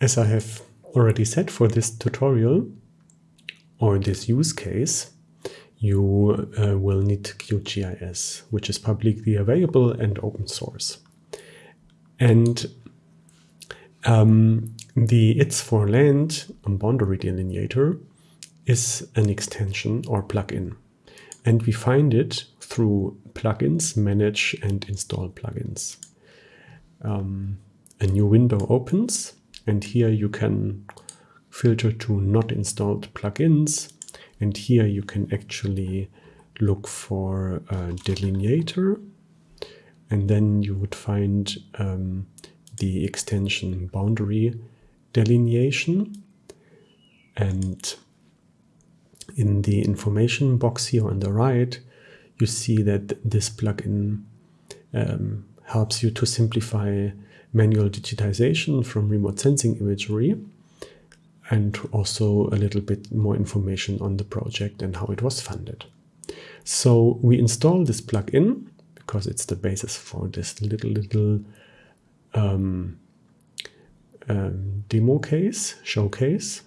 As I have already said for this tutorial or this use case, you uh, will need QGIS, which is publicly available and open source. And um, the its4land boundary delineator is an extension or plugin. And we find it through plugins, manage and install plugins. Um, a new window opens and here you can filter to not installed plugins and here you can actually look for a delineator and then you would find um, the extension boundary delineation and in the information box here on the right you see that this plugin um, helps you to simplify manual digitization from remote sensing imagery and also a little bit more information on the project and how it was funded. So we install this plugin because it's the basis for this little, little um, um, demo case, showcase.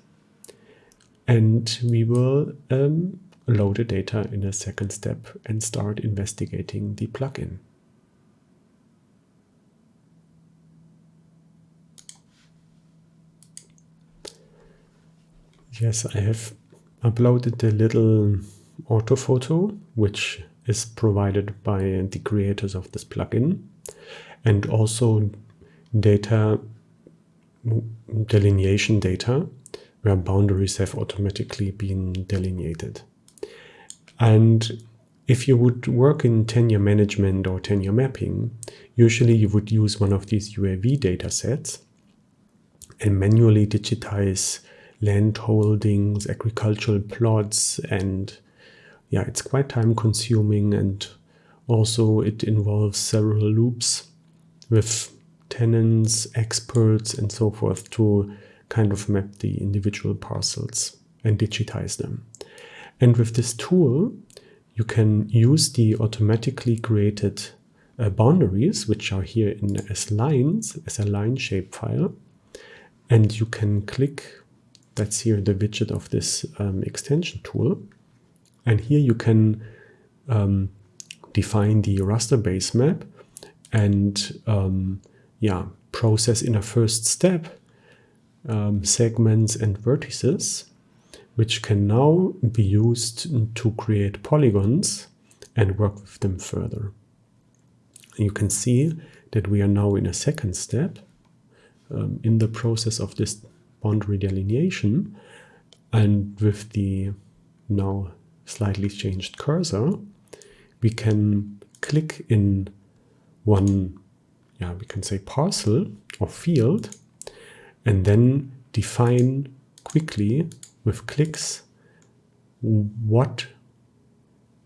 And we will um, load the data in a second step and start investigating the plugin. Yes, I have uploaded the little orthophoto, which is provided by the creators of this plugin, and also data delineation data, where boundaries have automatically been delineated. And if you would work in tenure management or tenure mapping, usually you would use one of these UAV data sets and manually digitize land holdings, agricultural plots, and yeah, it's quite time consuming and also it involves several loops with tenants, experts, and so forth to kind of map the individual parcels and digitize them. And with this tool, you can use the automatically created uh, boundaries, which are here in as lines, as a line shapefile, and you can click that's here the widget of this um, extension tool. And here you can um, define the raster base map and um, yeah, process in a first step um, segments and vertices, which can now be used to create polygons and work with them further. You can see that we are now in a second step um, in the process of this boundary delineation. And with the now slightly changed cursor, we can click in one, yeah, we can say parcel or field, and then define quickly with clicks what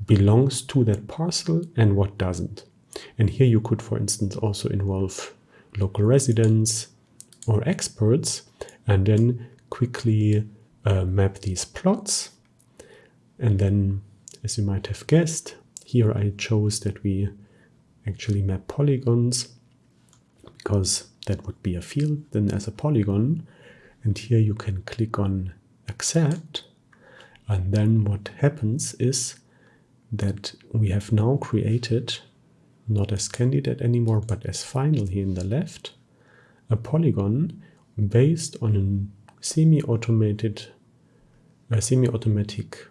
belongs to that parcel and what doesn't. And here you could, for instance, also involve local residents or experts and then quickly uh, map these plots. And then, as you might have guessed, here I chose that we actually map polygons because that would be a field then as a polygon. And here you can click on accept. And then what happens is that we have now created, not as candidate anymore, but as final here in the left, a polygon based on a semi-automated, a semi-automatic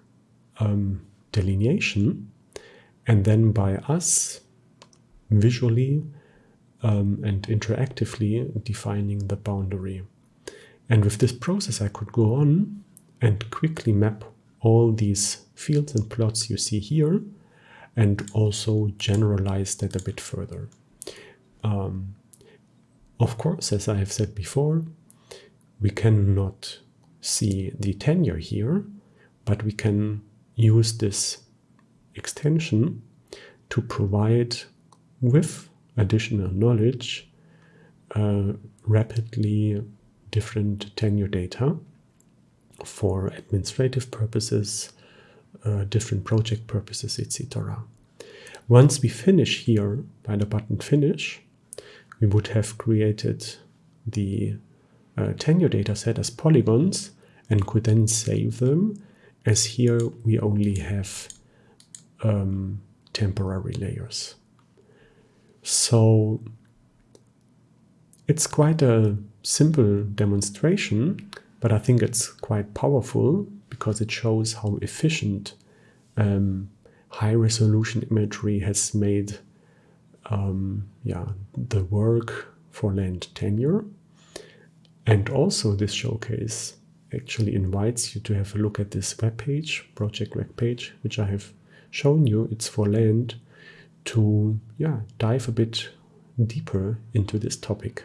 um, delineation, and then by us visually um, and interactively defining the boundary. And with this process, I could go on and quickly map all these fields and plots you see here, and also generalize that a bit further. Um, of course, as I have said before, we cannot see the tenure here, but we can use this extension to provide with additional knowledge uh, rapidly different tenure data for administrative purposes, uh, different project purposes, etc. Once we finish here by the button finish, we would have created the uh, tenure dataset as polygons and could then save them as here we only have um, temporary layers. So it's quite a simple demonstration, but I think it's quite powerful because it shows how efficient um, high resolution imagery has made um, yeah, the work for land tenure. And also this showcase actually invites you to have a look at this web page, project web page, which I have shown you. its4land to yeah dive a bit deeper into this topic.